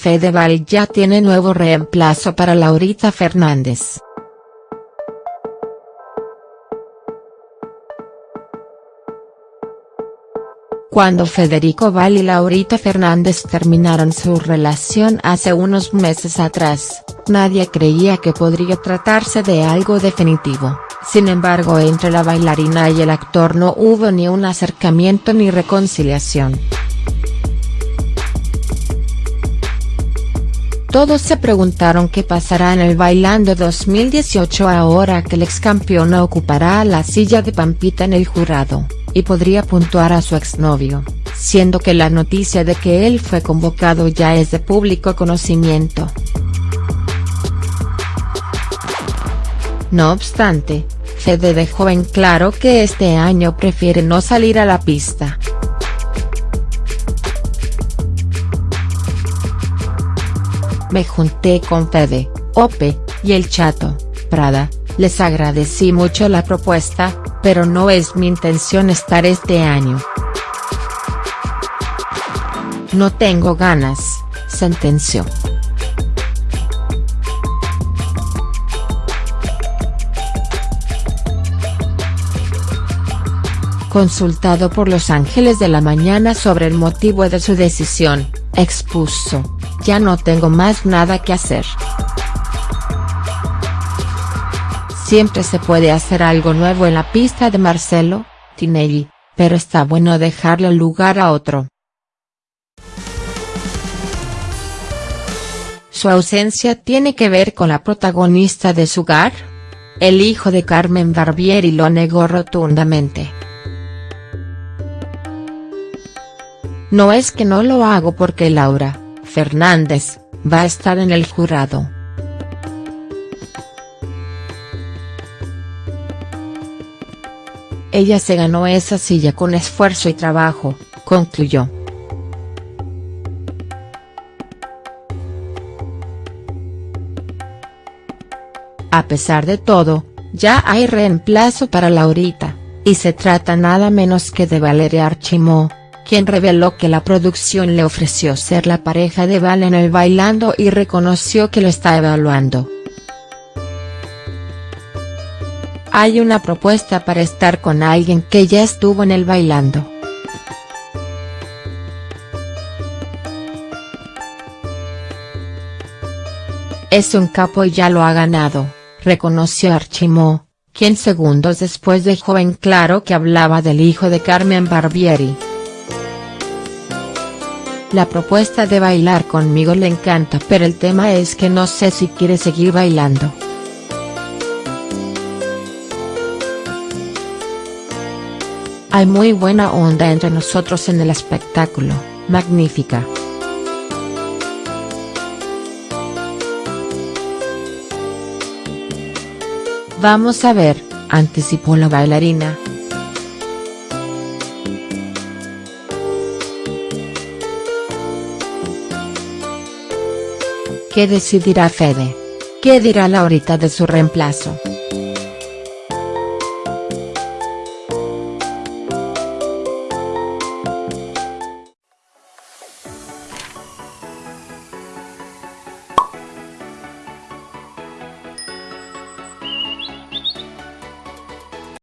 Fedeval ya tiene nuevo reemplazo para Laurita Fernández. Cuando Federico Val y Laurita Fernández terminaron su relación hace unos meses atrás, nadie creía que podría tratarse de algo definitivo, sin embargo entre la bailarina y el actor no hubo ni un acercamiento ni reconciliación. Todos se preguntaron qué pasará en el Bailando 2018 ahora que el ex campeón ocupará la silla de Pampita en el jurado y podría puntuar a su exnovio, siendo que la noticia de que él fue convocado ya es de público conocimiento. No obstante, Fede dejó en claro que este año prefiere no salir a la pista. Me junté con Fede, Ope, y el Chato, Prada, les agradecí mucho la propuesta, pero no es mi intención estar este año. No tengo ganas, sentenció. Consultado por Los Ángeles de la Mañana sobre el motivo de su decisión, expuso, ya no tengo más nada que hacer. Siempre se puede hacer algo nuevo en la pista de Marcelo, Tinelli, pero está bueno dejarle lugar a otro. ¿Su ausencia tiene que ver con la protagonista de su hogar? El hijo de Carmen Barbieri lo negó rotundamente. No es que no lo hago porque Laura, Fernández, va a estar en el jurado. Ella se ganó esa silla con esfuerzo y trabajo, concluyó. A pesar de todo, ya hay reemplazo para Laurita, y se trata nada menos que de Valeria Archimó, quien reveló que la producción le ofreció ser la pareja de Val en el Bailando y reconoció que lo está evaluando. Hay una propuesta para estar con alguien que ya estuvo en el bailando. Es un capo y ya lo ha ganado, reconoció Archimó, quien segundos después dejó en claro que hablaba del hijo de Carmen Barbieri. La propuesta de bailar conmigo le encanta pero el tema es que no sé si quiere seguir bailando. Hay muy buena onda entre nosotros en el espectáculo, magnífica. Vamos a ver, anticipó la bailarina. ¿Qué decidirá Fede? ¿Qué dirá Laurita de su reemplazo?